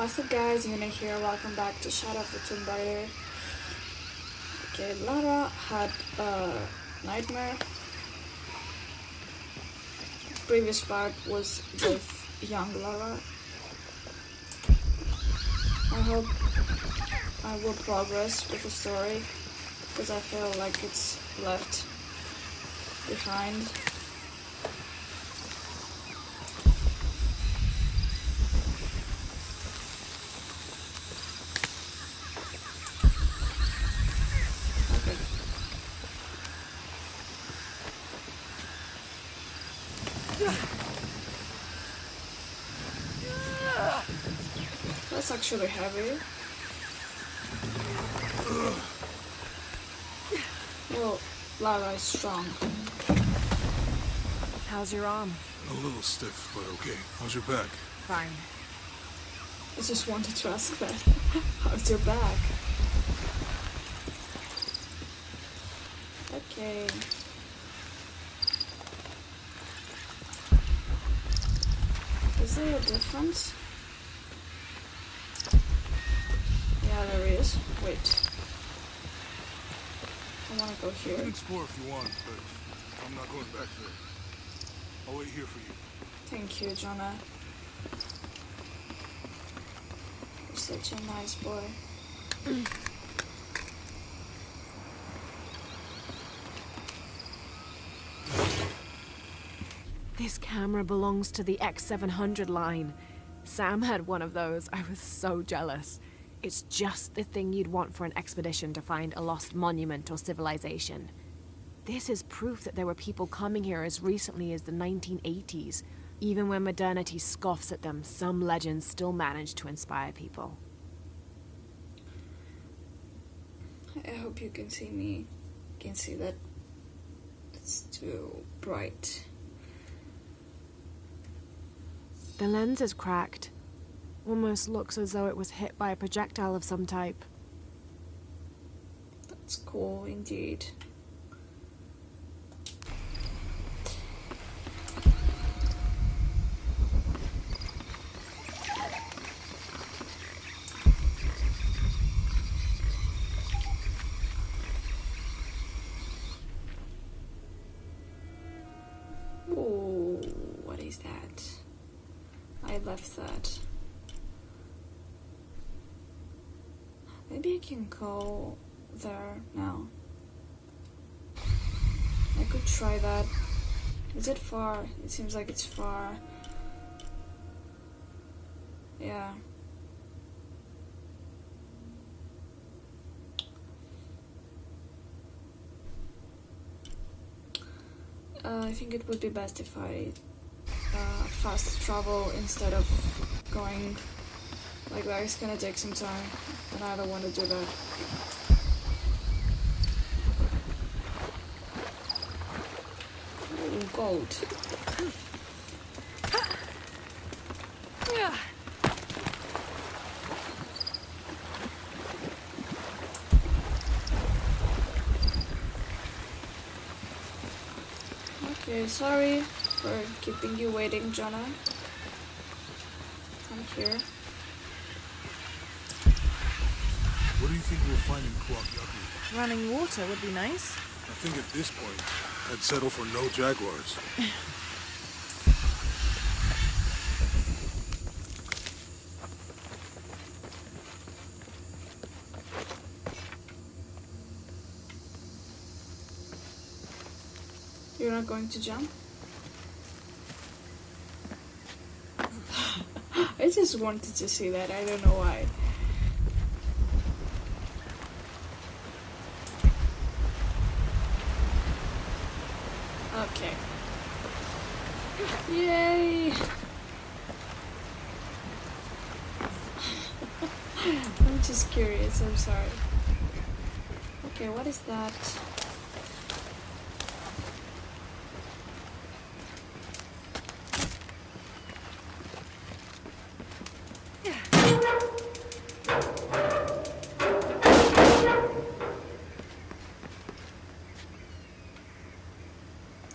What's up guys, Yuna here, welcome back to Shadow of the Tomb Raider. Okay, Lara had a nightmare. Previous part was with young Lara. I hope I will progress with the story because I feel like it's left behind. Okay. That's actually heavy. Well, Lara is strong. How's your arm? A little stiff, but okay. How's your back? Fine. I just wanted to ask that. How's your back? Okay. Is there a difference? Yeah, there is. Wait. I wanna go You can here. explore if you want, but I'm not going back there. I'll wait here for you. Thank you, Jonah. You're such a nice boy. This camera belongs to the X700 line. Sam had one of those. I was so jealous. It's just the thing you'd want for an expedition to find a lost monument or civilization. This is proof that there were people coming here as recently as the 1980s. Even when modernity scoffs at them, some legends still manage to inspire people. I hope you can see me. You Can see that it's too bright. The lens is cracked. Almost looks as though it was hit by a projectile of some type. That's cool indeed. Ooh, what is that? I left that. Maybe I can go there now. I could try that. Is it far? It seems like it's far. Yeah. Uh, I think it would be best if I uh, fast travel instead of going like that. It's gonna take some time, and I don't want to do that. Ooh, gold. Okay, sorry for keeping you waiting, Jonah. I'm here. What do you think we'll find in Kuwaq Yaku? Running water would be nice. I think at this point, I'd settle for no jaguars. You're not going to jump? I just wanted to see that. I don't know why. Okay. Yay! I'm just curious. I'm sorry. Okay, what is that?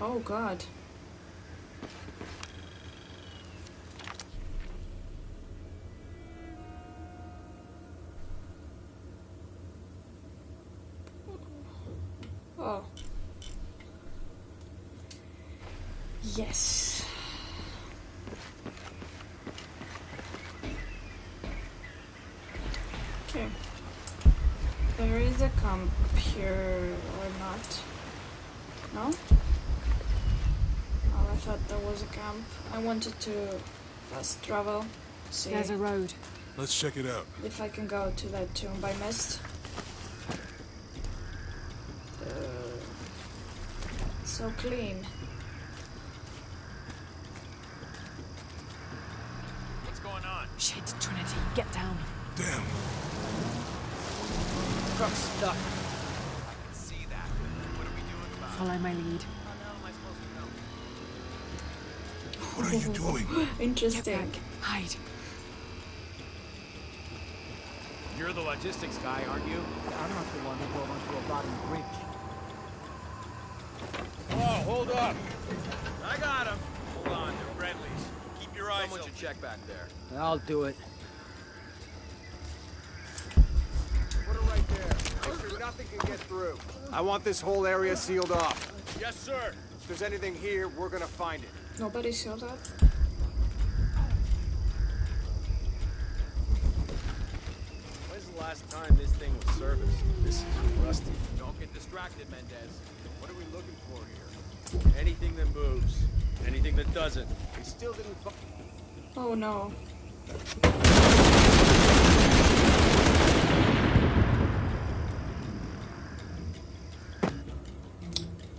Oh god. Oh. Yes. Okay. There is a camp here or not? No? Oh, I thought there was a camp. I wanted to fast travel. See There's a road. Let's check it out. if I can go to that tomb by mist. Uh, so clean. What's going on? Shit, Trinity, get down. Damn. Truck's stuck. I can see that. What are we doing about? Follow my lead. How the hell am I supposed to know? What are you doing? Interesting. Hide. You're the logistics guy, aren't you? I'm not the one who drove onto a bottom bridge. Whoa, oh, hold up. I got him. Hold on, they're friendlies. Keep your eyes Someone should check back there. I'll do it. Put it right there. Make sure nothing can get through. I want this whole area sealed off. Yes, sir. If there's anything here, we're gonna find it. Nobody saw that? When's the last time this thing was serviced? This is rusty. Don't get distracted, Mendez. What are we looking for here? Anything that moves. Anything that doesn't. We still didn't find... Oh no.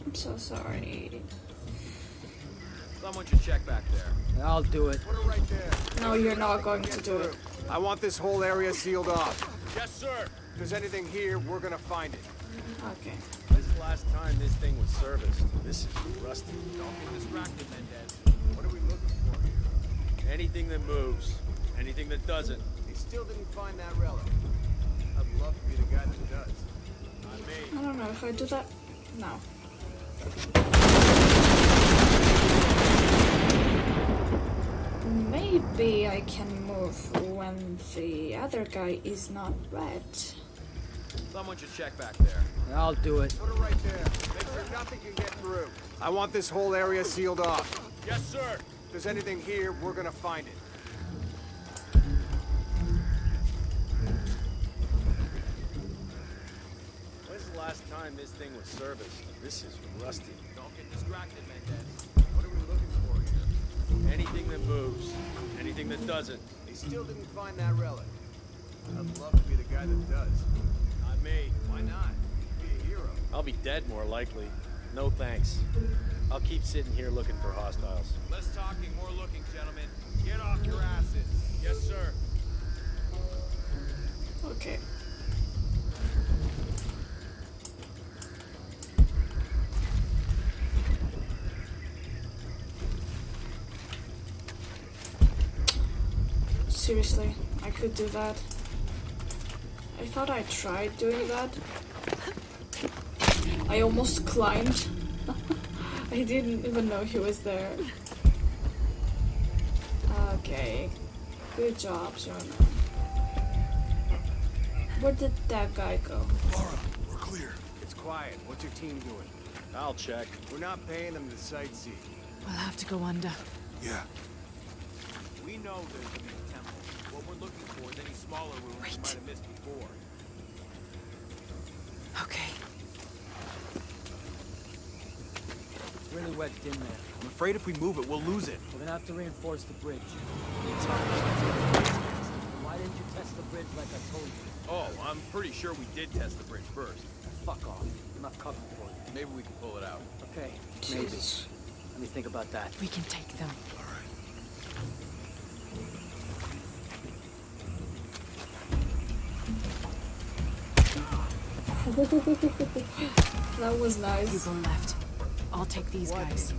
I'm so sorry. Someone should check back there. I'll do it. Put it right there. No, you're not going to do it. I want this whole area sealed off. Yes, sir. If there's anything here, we're gonna find it. Okay. When's the last time this thing was serviced? This is rusty. Don't get distracted, Mendez. What are we looking for here? Anything that moves. Anything that doesn't. We still didn't find that relic. I'd love to be the guy that does. Not me. I don't know if I do that. No. Maybe I can move when the other guy is not red. Someone should check back there. I'll do it. Put it right there. Make sure nothing can get through. I want this whole area sealed off. Yes, sir. If there's anything here, we're gonna find it. When's the last time this thing was serviced? This is rusty. Don't get distracted, Mendez. What are we looking for here? Anything that moves. Anything that doesn't. They still didn't find that relic. I'd love to be the guy that does. Not me. Why not? Be a hero. I'll be dead more likely. No thanks. I'll keep sitting here looking for hostiles. Less talking, more looking, gentlemen. Get off your asses. Yes, sir. Okay. Seriously, I could do that. I thought I tried doing that. I almost climbed. I didn't even know he was there. Okay. Good job, Jonah. Where did that guy go? Lara, we're clear. It's quiet. What's your team doing? I'll check. We're not paying them to sightsee. We'll have to go under. Yeah. We know there's a big temple. What we're looking for is any smaller rooms we Wait. might have missed before. Okay. It's really wedged in there. I'm afraid if we move it, we'll lose it. We're gonna have to reinforce the bridge. Why didn't you test the bridge like I told you? Oh, I'm pretty sure we did test the bridge first. Fuck off. Enough cover for you. Maybe we can pull it out. Okay, maybe. Jesus. Let me think about that. We can take them. that was nice. You nice. go left. I'll take these What guys.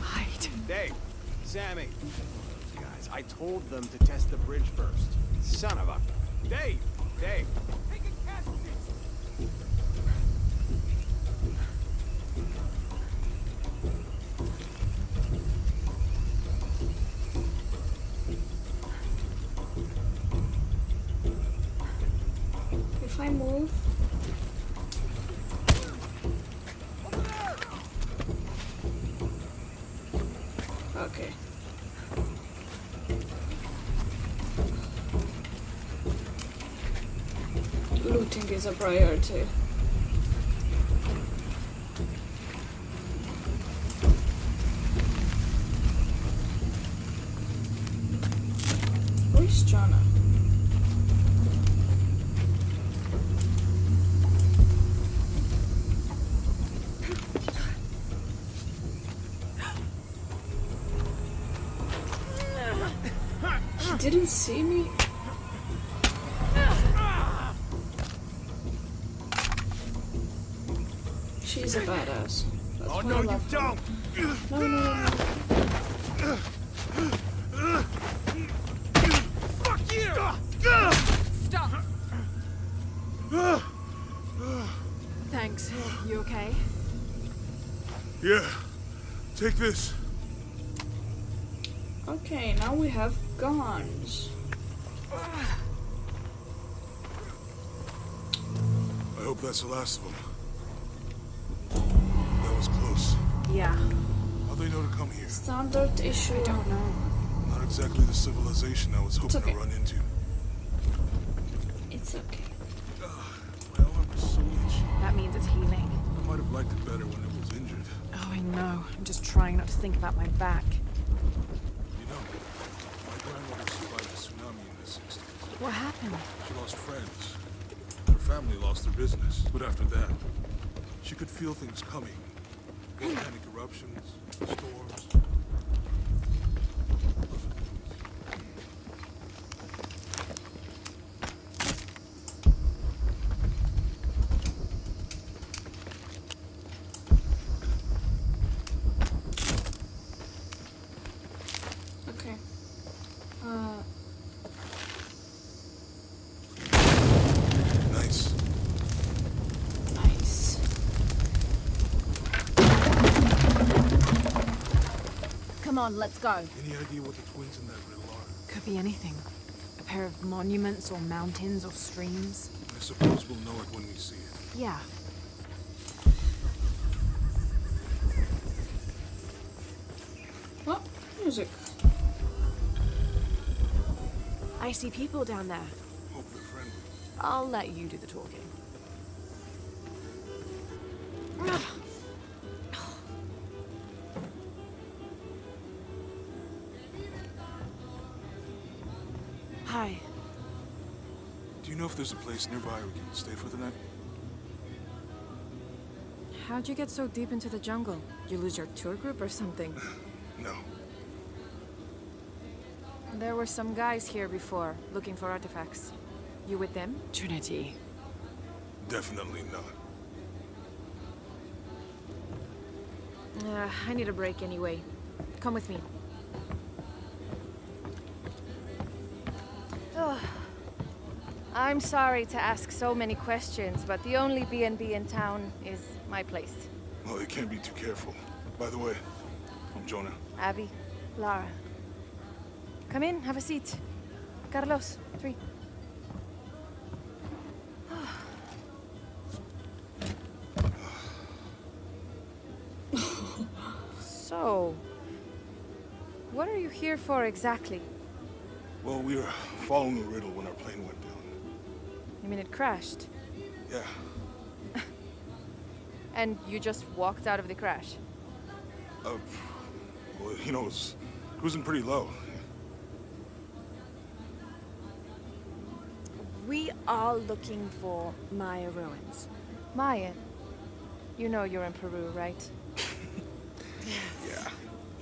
Hide. Dave, Sammy. Those guys. I told them to test the bridge first. Son of a... Dave! Dave! Taking is a priority. Where's Jonah? He didn't see me? She's a badass. That's Oh no, you don't! No, no, no, no. Fuck you! Stop! Thanks. You okay? Yeah. Take this. Okay, now we have guns. I hope that's the last of them. Yeah. How'd they know to come here? Standard issue. I don't know. Not exactly the civilization I was hoping okay. to run into. It's okay. My arm was so itchy. That means it's healing. I might have liked it better when it was injured. Oh, I know. I'm just trying not to think about my back. You know, my grandmother survived the tsunami in the 60s. What happened? She lost friends. Her family lost their business. But after that, she could feel things coming. Volcanic eruptions, storms. Okay. Uh, Nice. nice. Come on, let's go. Any idea what the twins in that riddle are? Could be anything. A pair of monuments or mountains or streams. I suppose we'll know it when we see it. Yeah. Oh, music. I see people down there. Hope they're friendly. I'll let you do the talking. Hi. Do you know if there's a place nearby we can stay for the night? How'd you get so deep into the jungle? You lose your tour group or something? No. There were some guys here before, looking for artifacts. You with them? Trinity. Definitely not. Uh, I need a break anyway. Come with me. I'm sorry to ask so many questions, but the only B&B in town is my place. Well, you can't be too careful. By the way, I'm Jonah. Abby, Lara. Come in, have a seat. Carlos, three. so, what are you here for exactly? Well, we were following a riddle when our plane went. You mean it crashed? Yeah, And you just walked out of the crash? uh, well, you know, it was cruising pretty low. We are looking for Maya ruins. Maya? You know you're in Peru, right? Yeah.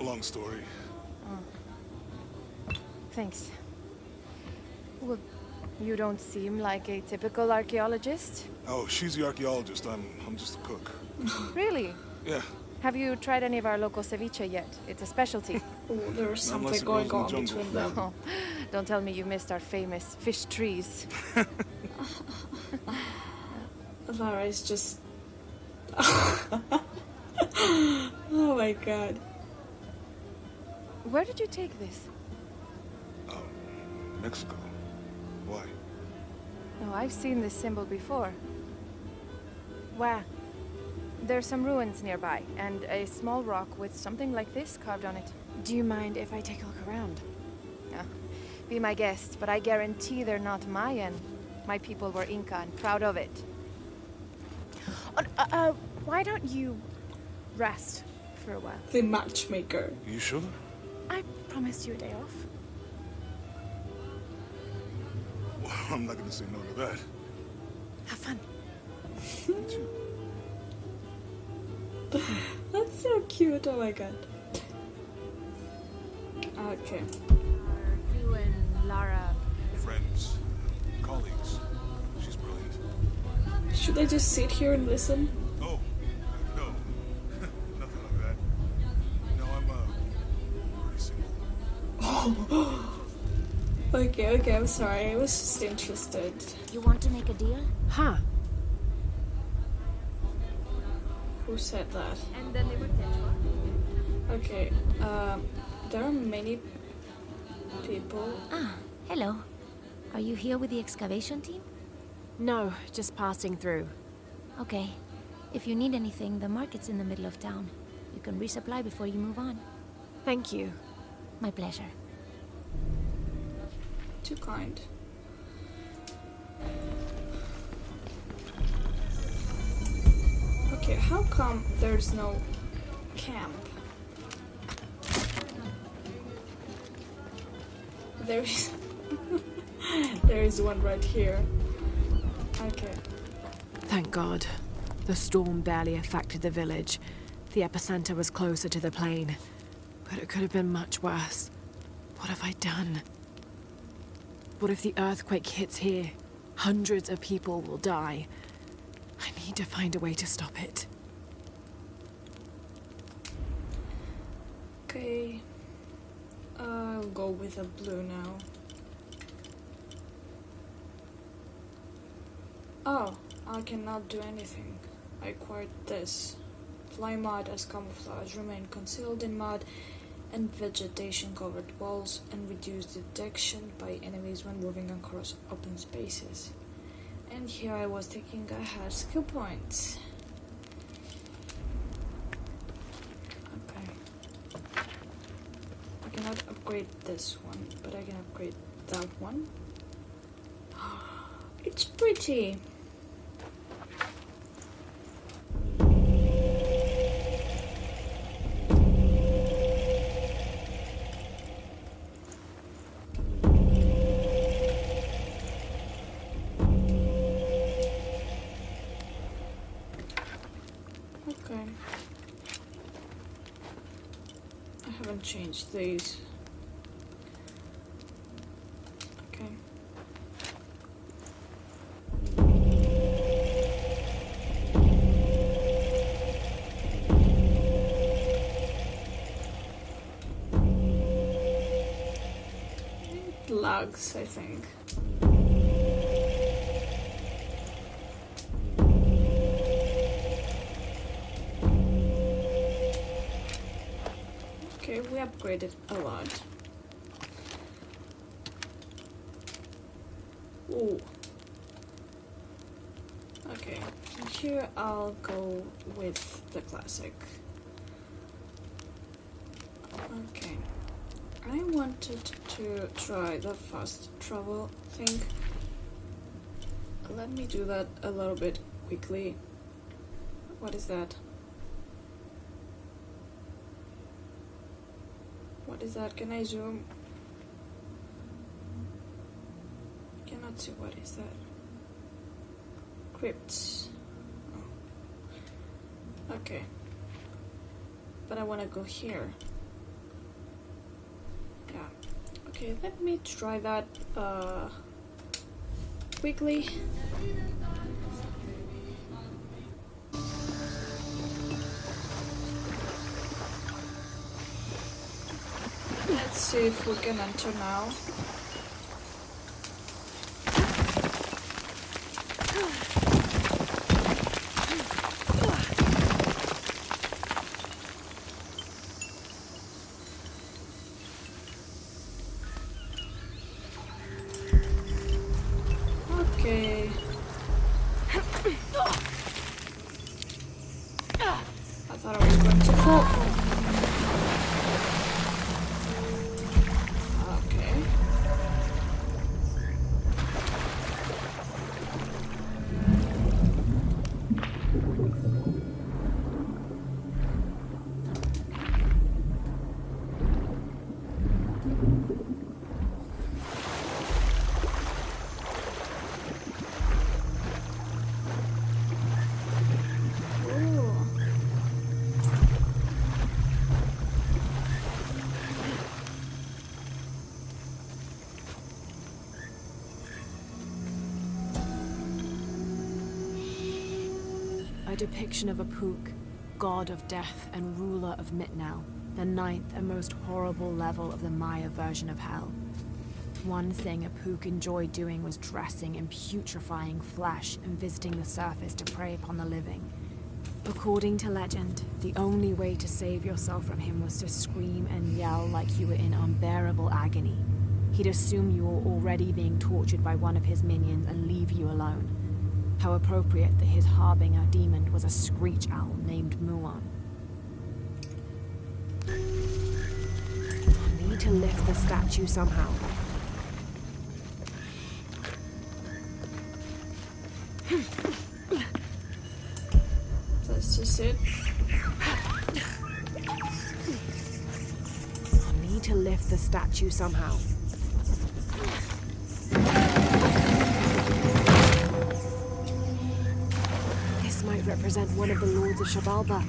Long story. Thanks. Well, you don't seem like a typical archaeologist. Oh, she's the archaeologist. I'm, I'm just a cook. Really? Yeah. Have you tried any of our local ceviche yet? It's a specialty. Oh, there's something going on the between them. Oh, don't tell me you missed our famous fish trees. Lara is just. oh my god. Where did you take this? Um, Mexico. Why? Oh, I've seen this symbol before. Where? There's some ruins nearby, and a small rock with something like this carved on it. Do you mind if I take a look around? Be my guest, but I guarantee they're not Mayan. My people were Inca and proud of it. Uh, uh, uh, why don't you rest for a while? The matchmaker. You sure? I promised you a day off. I'm not gonna say no to that. Have fun. Me too. That's so cute. Oh my god. Okay. Are you and Lara Friends, colleagues. She's brilliant. Should I just sit here and listen? Okay, okay, I'm sorry. I was just interested. You want to make a deal? Huh. Who said that? And then they would Okay, um, there are many people. Ah, hello. Are you here with the excavation team? No, just passing through. Okay. If you need anything, the market's in the middle of town. You can resupply before you move on. Thank you. My pleasure. Too kind. Okay, how come there's no camp? There is. there is one right here. Okay. Thank God. The storm barely affected the village. The epicenter was closer to the plain. But it could have been much worse. What have I done? What if the earthquake hits here? Hundreds of people will die. I need to find a way to stop it. Okay. I'll go with a blue now. Oh, I cannot do anything. I acquired this. Fly mud as camouflage, remain concealed in mud and vegetation covered walls, and reduce detection by enemies when moving across open spaces. And here I was thinking I had skill points. Okay. I cannot upgrade this one, but I can upgrade that one. It's pretty. These. Okay. I think. Upgraded a lot. Ooh. Okay, here I'll go with the classic. Okay. I wanted to try the fast travel thing. Let me do that a little bit quickly. What is that? What is that? Can I zoom? I Cannot see what is that. Crypts. Oh. Okay. But I want to go here. Yeah. Okay, let me try that uh, quickly. See if we can enter now. Depiction of Apuk, god of death and ruler of Mitnal, the ninth and most horrible level of the Maya version of hell. One thing Apuk enjoyed doing was dressing in putrefying flesh and visiting the surface to prey upon the living. According to legend, the only way to save yourself from him was to scream and yell like you were in unbearable agony. He'd assume you were already being tortured by one of his minions and leave you alone. How appropriate that his harbinger demon was a screech owl named Muan. Need to lift the statue somehow. That's just it. I need to lift the statue somehow. Represent one of the lords of Xibalba.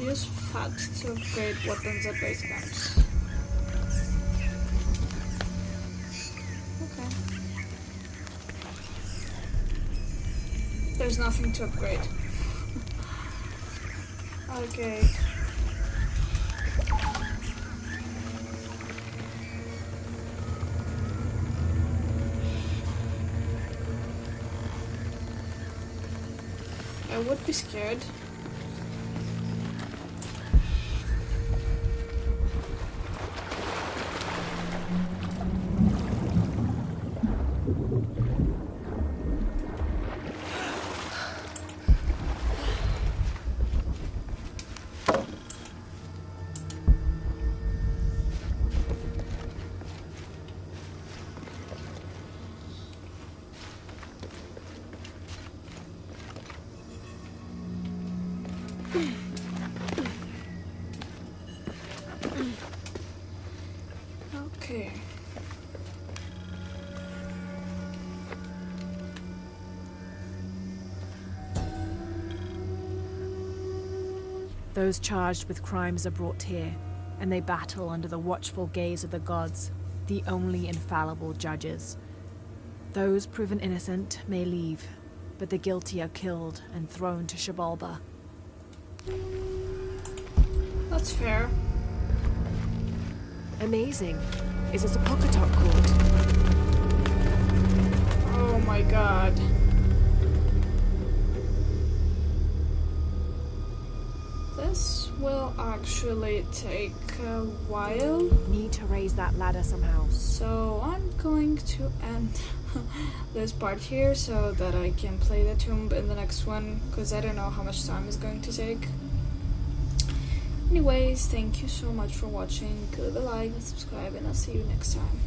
Use FAT to upgrade weapons at base camps. Okay. There's nothing to upgrade. okay. Would be scared. Those charged with crimes are brought here, and they battle under the watchful gaze of the gods, the only infallible judges. Those proven innocent may leave, but the guilty are killed and thrown to Xibalba. That's fair. Amazing. Is this a Pocketok court? Oh my god. Actually take a while. Need to raise that ladder somehow. So I'm going to end this part here so that I can play the tomb in the next one because I don't know how much time it's going to take. Anyways, thank you so much for watching. Leave a like and subscribe and I'll see you next time.